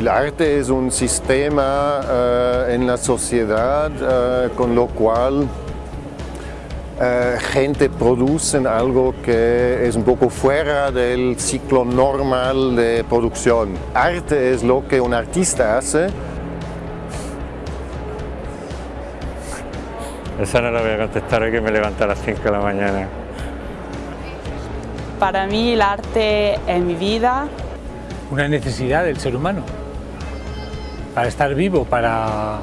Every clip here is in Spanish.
El arte es un sistema eh, en la sociedad eh, con lo cual eh, gente produce algo que es un poco fuera del ciclo normal de producción. Arte es lo que un artista hace. Esa no la voy a contestar hoy que me levanta a las 5 de la mañana. Para mí el arte es mi vida. Una necesidad del ser humano para estar vivo, para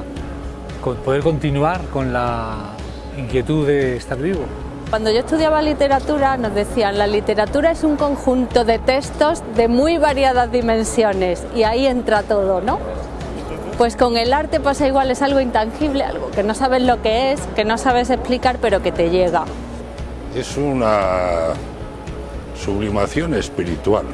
poder continuar con la inquietud de estar vivo. Cuando yo estudiaba literatura nos decían la literatura es un conjunto de textos de muy variadas dimensiones y ahí entra todo, ¿no? Pues con el arte pasa igual, es algo intangible, algo que no sabes lo que es, que no sabes explicar pero que te llega. Es una sublimación espiritual.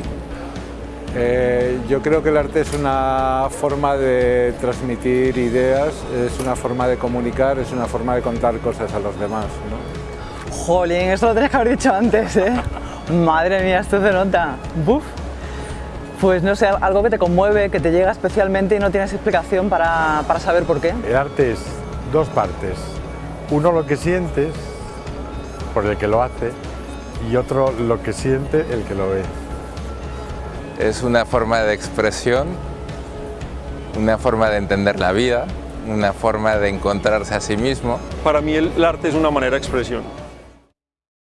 Eh, yo creo que el arte es una forma de transmitir ideas, es una forma de comunicar, es una forma de contar cosas a los demás. ¿no? Jolín, eso lo tenías que haber dicho antes, ¿eh? Madre mía, esto se nota. ¡Buf! Pues no sé, algo que te conmueve, que te llega especialmente y no tienes explicación para, para saber por qué. El arte es dos partes. Uno lo que sientes, por el que lo hace, y otro lo que siente el que lo ve. Es una forma de expresión, una forma de entender la vida, una forma de encontrarse a sí mismo. Para mí el arte es una manera de expresión.